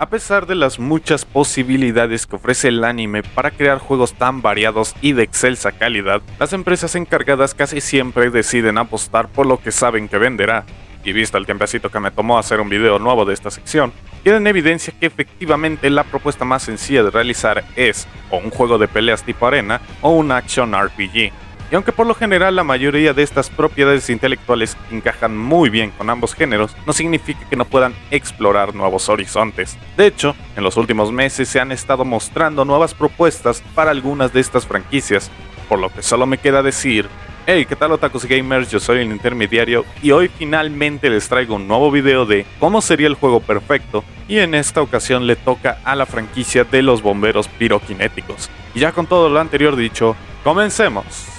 A pesar de las muchas posibilidades que ofrece el anime para crear juegos tan variados y de excelsa calidad, las empresas encargadas casi siempre deciden apostar por lo que saben que venderá. Y visto el tiempecito que me tomó hacer un video nuevo de esta sección, queda en evidencia que efectivamente la propuesta más sencilla de realizar es o un juego de peleas tipo arena o un action RPG y aunque por lo general la mayoría de estas propiedades intelectuales encajan muy bien con ambos géneros, no significa que no puedan explorar nuevos horizontes. De hecho, en los últimos meses se han estado mostrando nuevas propuestas para algunas de estas franquicias, por lo que solo me queda decir, hey, ¿qué tal otakus gamers? Yo soy el intermediario y hoy finalmente les traigo un nuevo video de cómo sería el juego perfecto y en esta ocasión le toca a la franquicia de los bomberos piroquinéticos. Y ya con todo lo anterior dicho, comencemos.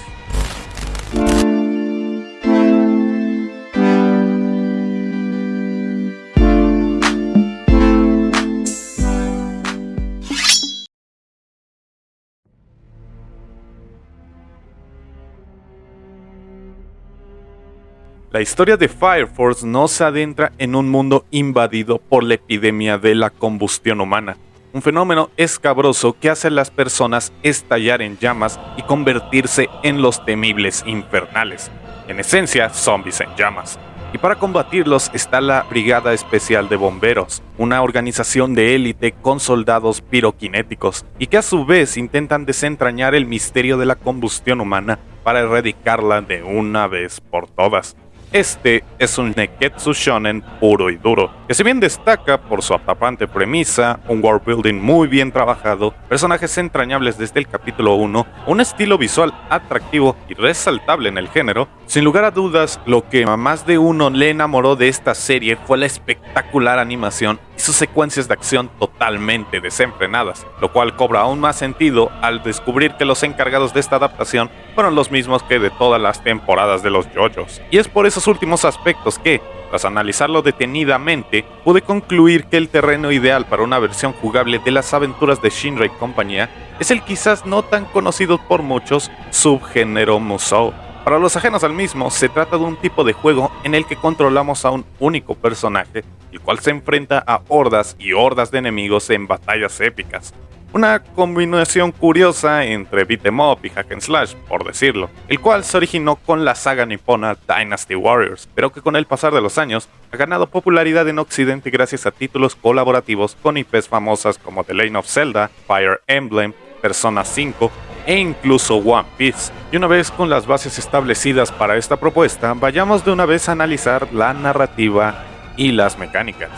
La historia de Fire Force no se adentra en un mundo invadido por la epidemia de la combustión humana, un fenómeno escabroso que hace a las personas estallar en llamas y convertirse en los temibles infernales, en esencia zombies en llamas. Y para combatirlos está la Brigada Especial de Bomberos, una organización de élite con soldados piroquinéticos, y que a su vez intentan desentrañar el misterio de la combustión humana para erradicarla de una vez por todas. Este es un Neketsu Shonen puro y duro, que si bien destaca por su atrapante premisa, un world building muy bien trabajado, personajes entrañables desde el capítulo 1, un estilo visual atractivo y resaltable en el género, sin lugar a dudas, lo que a más de uno le enamoró de esta serie fue la espectacular animación y sus secuencias de acción totalmente desenfrenadas, lo cual cobra aún más sentido al descubrir que los encargados de esta adaptación fueron los mismos que de todas las temporadas de los JoJo's. Y es por esos últimos aspectos que, tras analizarlo detenidamente, pude concluir que el terreno ideal para una versión jugable de las aventuras de Shinra y compañía es el quizás no tan conocido por muchos subgénero Musou para los ajenos al mismo, se trata de un tipo de juego en el que controlamos a un único personaje, el cual se enfrenta a hordas y hordas de enemigos en batallas épicas. Una combinación curiosa entre beat'em up y hack and slash, por decirlo, el cual se originó con la saga nipona Dynasty Warriors, pero que con el pasar de los años ha ganado popularidad en Occidente gracias a títulos colaborativos con IPs famosas como The Lane of Zelda, Fire Emblem, Persona 5 e incluso One Piece. Y una vez con las bases establecidas para esta propuesta, vayamos de una vez a analizar la narrativa y las mecánicas.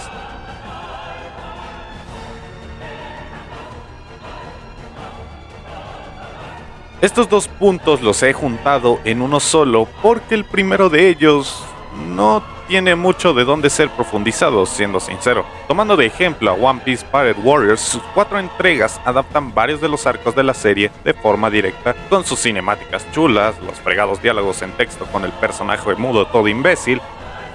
Estos dos puntos los he juntado en uno solo porque el primero de ellos no tiene mucho de dónde ser profundizado, siendo sincero. Tomando de ejemplo a One Piece Pirate Warriors, sus cuatro entregas adaptan varios de los arcos de la serie de forma directa, con sus cinemáticas chulas, los fregados diálogos en texto con el personaje mudo todo imbécil,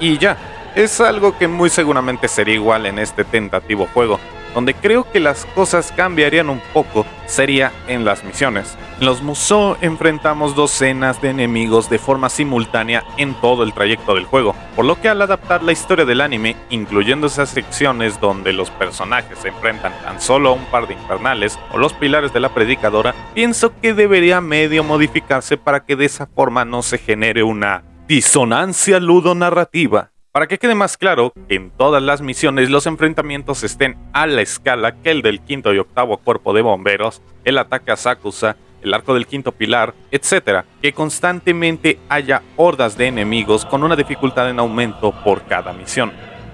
y ya. Es algo que muy seguramente sería igual en este tentativo juego, donde creo que las cosas cambiarían un poco sería en las misiones. En los Musou enfrentamos docenas de enemigos de forma simultánea en todo el trayecto del juego, por lo que al adaptar la historia del anime, incluyendo esas secciones donde los personajes se enfrentan tan solo a un par de infernales o los pilares de la predicadora, pienso que debería medio modificarse para que de esa forma no se genere una disonancia ludonarrativa para que quede más claro en todas las misiones los enfrentamientos estén a la escala que el del quinto y octavo cuerpo de bomberos, el ataque a Sakusa, el arco del quinto pilar, etc. Que constantemente haya hordas de enemigos con una dificultad en aumento por cada misión.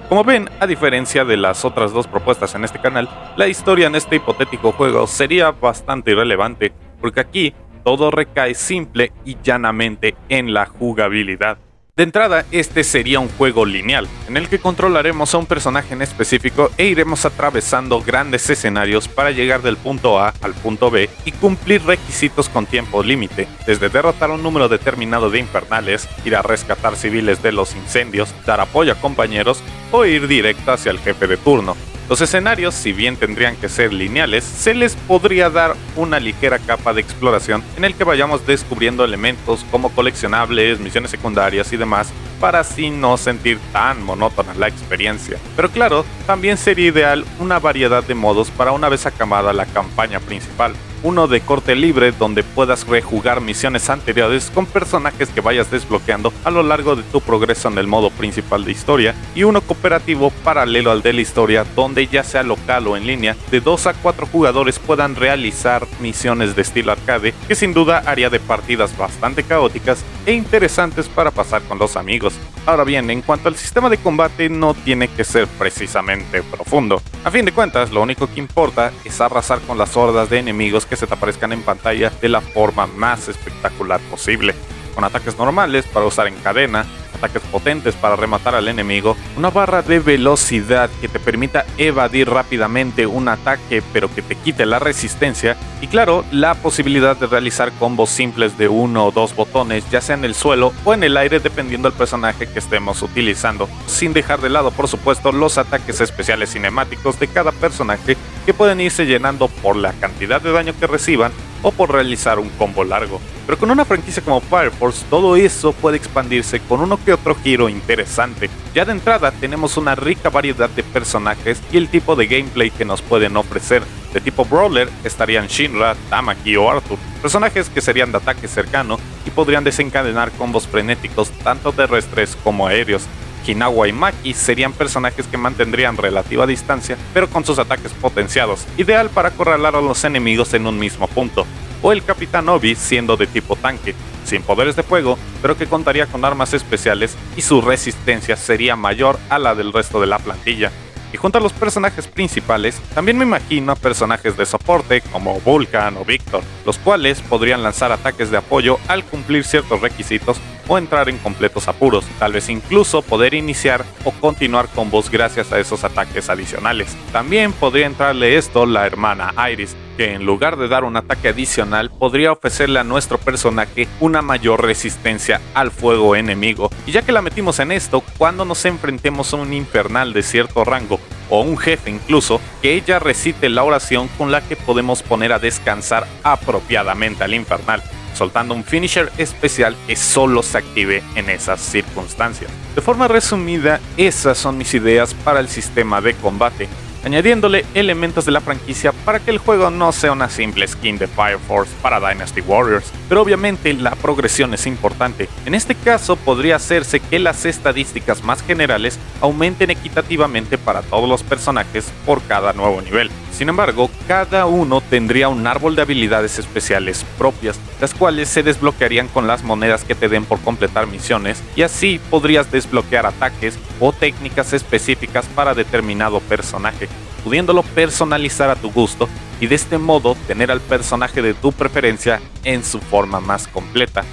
Como ven, a diferencia de las otras dos propuestas en este canal, la historia en este hipotético juego sería bastante irrelevante, porque aquí todo recae simple y llanamente en la jugabilidad. De entrada, este sería un juego lineal, en el que controlaremos a un personaje en específico e iremos atravesando grandes escenarios para llegar del punto A al punto B y cumplir requisitos con tiempo límite, desde derrotar un número determinado de infernales, ir a rescatar civiles de los incendios, dar apoyo a compañeros o ir directo hacia el jefe de turno. Los escenarios, si bien tendrían que ser lineales, se les podría dar una ligera capa de exploración en el que vayamos descubriendo elementos como coleccionables, misiones secundarias y demás, para así no sentir tan monótona la experiencia. Pero claro, también sería ideal una variedad de modos para una vez acabada la campaña principal uno de corte libre donde puedas rejugar misiones anteriores con personajes que vayas desbloqueando a lo largo de tu progreso en el modo principal de historia, y uno cooperativo paralelo al de la historia donde ya sea local o en línea, de 2 a 4 jugadores puedan realizar misiones de estilo arcade que sin duda haría de partidas bastante caóticas e interesantes para pasar con los amigos. Ahora bien, en cuanto al sistema de combate no tiene que ser precisamente profundo. A fin de cuentas, lo único que importa es arrasar con las hordas de enemigos que se te aparezcan en pantalla de la forma más espectacular posible, con ataques normales para usar en cadena, ataques potentes para rematar al enemigo, una barra de velocidad que te permita evadir rápidamente un ataque pero que te quite la resistencia. Y claro, la posibilidad de realizar combos simples de uno o dos botones ya sea en el suelo o en el aire dependiendo del personaje que estemos utilizando, sin dejar de lado por supuesto los ataques especiales cinemáticos de cada personaje que pueden irse llenando por la cantidad de daño que reciban o por realizar un combo largo. Pero con una franquicia como Fire Force, todo eso puede expandirse con uno que otro giro interesante. Ya de entrada tenemos una rica variedad de personajes y el tipo de gameplay que nos pueden ofrecer. De tipo Brawler estarían Shinra, Tamaki o Arthur, personajes que serían de ataque cercano y podrían desencadenar combos frenéticos tanto terrestres como aéreos. Hinawa y Maki serían personajes que mantendrían relativa distancia, pero con sus ataques potenciados, ideal para acorralar a los enemigos en un mismo punto. O el Capitán Obi siendo de tipo tanque, sin poderes de fuego, pero que contaría con armas especiales y su resistencia sería mayor a la del resto de la plantilla. Y junto a los personajes principales, también me imagino a personajes de soporte como Vulcan o Victor, los cuales podrían lanzar ataques de apoyo al cumplir ciertos requisitos o entrar en completos apuros, tal vez incluso poder iniciar o continuar combos gracias a esos ataques adicionales. También podría entrarle esto la hermana Iris, que en lugar de dar un ataque adicional podría ofrecerle a nuestro personaje una mayor resistencia al fuego enemigo. Y ya que la metimos en esto, cuando nos enfrentemos a un infernal de cierto rango o un jefe incluso, que ella recite la oración con la que podemos poner a descansar apropiadamente al infernal soltando un finisher especial que solo se active en esas circunstancias. De forma resumida, esas son mis ideas para el sistema de combate añadiéndole elementos de la franquicia para que el juego no sea una simple skin de Fire Force para Dynasty Warriors, pero obviamente la progresión es importante. En este caso podría hacerse que las estadísticas más generales aumenten equitativamente para todos los personajes por cada nuevo nivel. Sin embargo, cada uno tendría un árbol de habilidades especiales propias, las cuales se desbloquearían con las monedas que te den por completar misiones, y así podrías desbloquear ataques o técnicas específicas para determinado personaje, pudiéndolo personalizar a tu gusto y de este modo tener al personaje de tu preferencia en su forma más completa.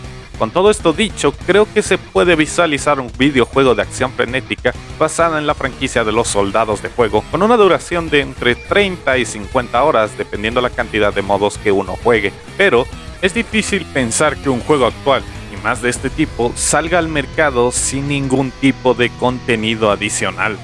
Con todo esto dicho, creo que se puede visualizar un videojuego de acción frenética basada en la franquicia de los soldados de fuego, con una duración de entre 30 y 50 horas dependiendo la cantidad de modos que uno juegue. Pero es difícil pensar que un juego actual, y más de este tipo, salga al mercado sin ningún tipo de contenido adicional.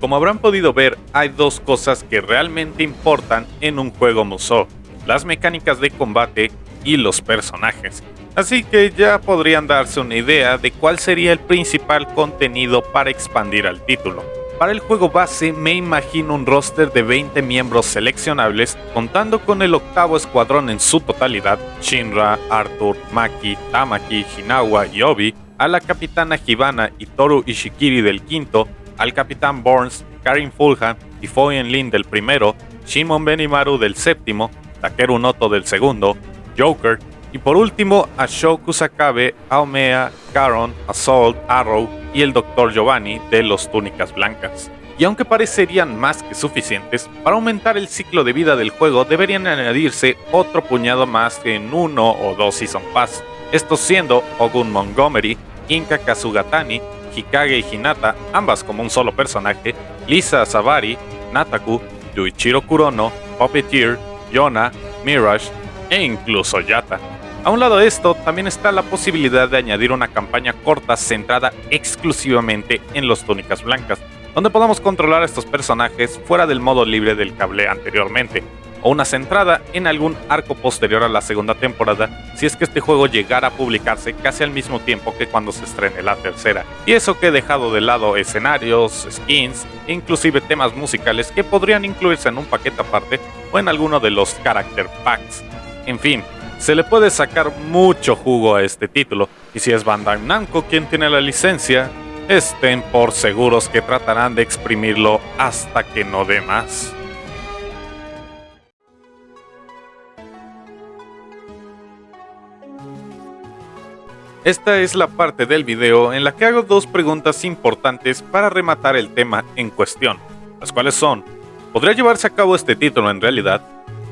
Como habrán podido ver, hay dos cosas que realmente importan en un juego Musou, las mecánicas de combate y los personajes. Así que ya podrían darse una idea de cuál sería el principal contenido para expandir al título. Para el juego base me imagino un roster de 20 miembros seleccionables, contando con el octavo escuadrón en su totalidad, Shinra, Arthur, Maki, Tamaki, Hinawa y Obi, a la capitana Hibana y Toru Ishikiri del quinto, al Capitán Burns, Karin Fulham y Foyen Lin del primero, Shimon Benimaru del séptimo, Takeru Noto del segundo, Joker, y por último a Shoku Sakabe, Aomea, Caron, Assault, Arrow y el Dr. Giovanni de los Túnicas Blancas. Y aunque parecerían más que suficientes, para aumentar el ciclo de vida del juego deberían añadirse otro puñado más en uno o dos Season Pass, estos siendo Ogun Montgomery, Inka Kazugatani, Hikage y Hinata, ambas como un solo personaje, Lisa Savari, Nataku, Yuichiro Kurono, Puppeteer, Yona, Mirage e incluso Yata. A un lado de esto, también está la posibilidad de añadir una campaña corta centrada exclusivamente en los túnicas blancas, donde podamos controlar a estos personajes fuera del modo libre del cable anteriormente, o una centrada en algún arco posterior a la segunda temporada si es que este juego llegara a publicarse casi al mismo tiempo que cuando se estrene la tercera. Y eso que he dejado de lado escenarios, skins e inclusive temas musicales que podrían incluirse en un paquete aparte o en alguno de los character packs. En fin, se le puede sacar mucho jugo a este título, y si es Bandai Namco quien tiene la licencia, estén por seguros que tratarán de exprimirlo hasta que no dé más. Esta es la parte del video en la que hago dos preguntas importantes para rematar el tema en cuestión, las cuales son, ¿podría llevarse a cabo este título en realidad?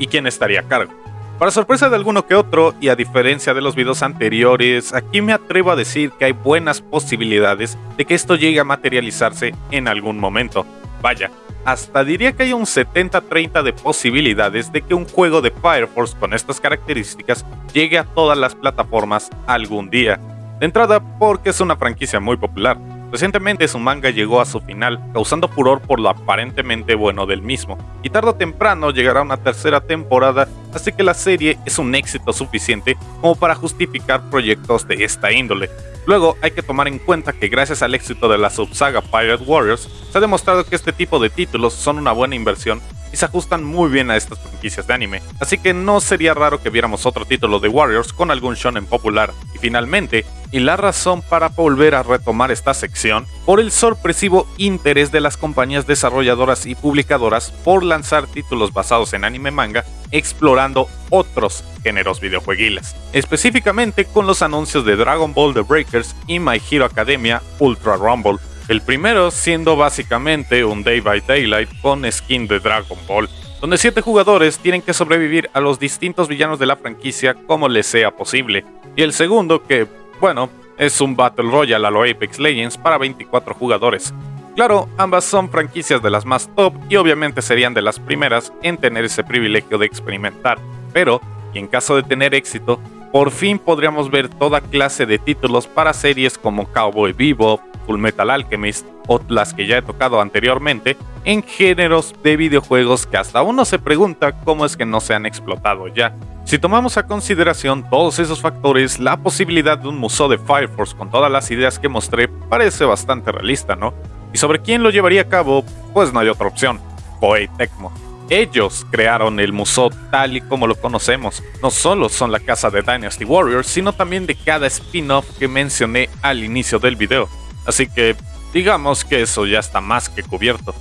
¿Y quién estaría a cargo? Para sorpresa de alguno que otro, y a diferencia de los videos anteriores, aquí me atrevo a decir que hay buenas posibilidades de que esto llegue a materializarse en algún momento. Vaya, hasta diría que hay un 70-30 de posibilidades de que un juego de Fire Force con estas características llegue a todas las plataformas algún día. De entrada, porque es una franquicia muy popular. Recientemente su manga llegó a su final, causando furor por lo aparentemente bueno del mismo, y tarde o temprano llegará una tercera temporada, así que la serie es un éxito suficiente como para justificar proyectos de esta índole. Luego hay que tomar en cuenta que gracias al éxito de la subsaga Pirate Warriors, se ha demostrado que este tipo de títulos son una buena inversión y se ajustan muy bien a estas franquicias de anime, así que no sería raro que viéramos otro título de Warriors con algún shonen popular. Y finalmente, y la razón para volver a retomar esta sección, por el sorpresivo interés de las compañías desarrolladoras y publicadoras por lanzar títulos basados en anime manga, explorando otros géneros videojueguiles, específicamente con los anuncios de Dragon Ball The Breakers y My Hero Academia Ultra Rumble, el primero siendo básicamente un Day by Daylight con skin de Dragon Ball, donde 7 jugadores tienen que sobrevivir a los distintos villanos de la franquicia como les sea posible, y el segundo que, bueno, es un Battle Royale a lo Apex Legends para 24 jugadores. Claro, ambas son franquicias de las más top y obviamente serían de las primeras en tener ese privilegio de experimentar, pero, y en caso de tener éxito, por fin podríamos ver toda clase de títulos para series como Cowboy Bebop, Full Metal Alchemist o las que ya he tocado anteriormente en géneros de videojuegos que hasta uno se pregunta cómo es que no se han explotado ya. Si tomamos a consideración todos esos factores, la posibilidad de un museo de Fire Force con todas las ideas que mostré parece bastante realista, ¿no? Y sobre quién lo llevaría a cabo, pues no hay otra opción, Koei Tecmo. Ellos crearon el museo tal y como lo conocemos. No solo son la casa de Dynasty Warriors, sino también de cada spin-off que mencioné al inicio del video. Así que digamos que eso ya está más que cubierto.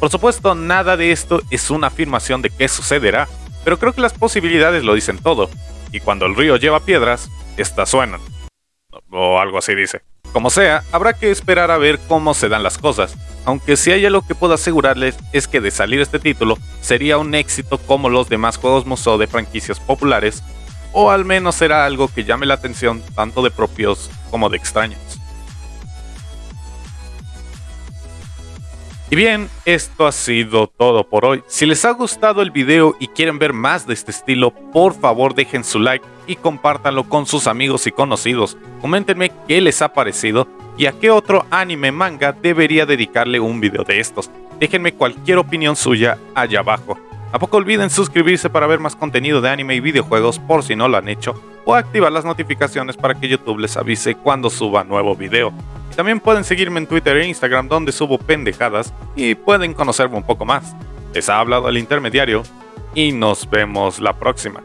Por supuesto, nada de esto es una afirmación de qué sucederá, pero creo que las posibilidades lo dicen todo. Y cuando el río lleva piedras, estas suenan. O algo así dice. Como sea, habrá que esperar a ver cómo se dan las cosas, aunque si hay algo que puedo asegurarles es que de salir este título sería un éxito como los demás juegos museo de franquicias populares, o al menos será algo que llame la atención tanto de propios como de extraños. Y bien, esto ha sido todo por hoy. Si les ha gustado el video y quieren ver más de este estilo, por favor dejen su like y compártanlo con sus amigos y conocidos. Coméntenme qué les ha parecido y a qué otro anime manga debería dedicarle un video de estos. Déjenme cualquier opinión suya allá abajo. Tampoco olviden suscribirse para ver más contenido de anime y videojuegos por si no lo han hecho, o activar las notificaciones para que YouTube les avise cuando suba nuevo video. También pueden seguirme en Twitter e Instagram donde subo pendejadas y pueden conocerme un poco más. Les ha hablado el intermediario y nos vemos la próxima.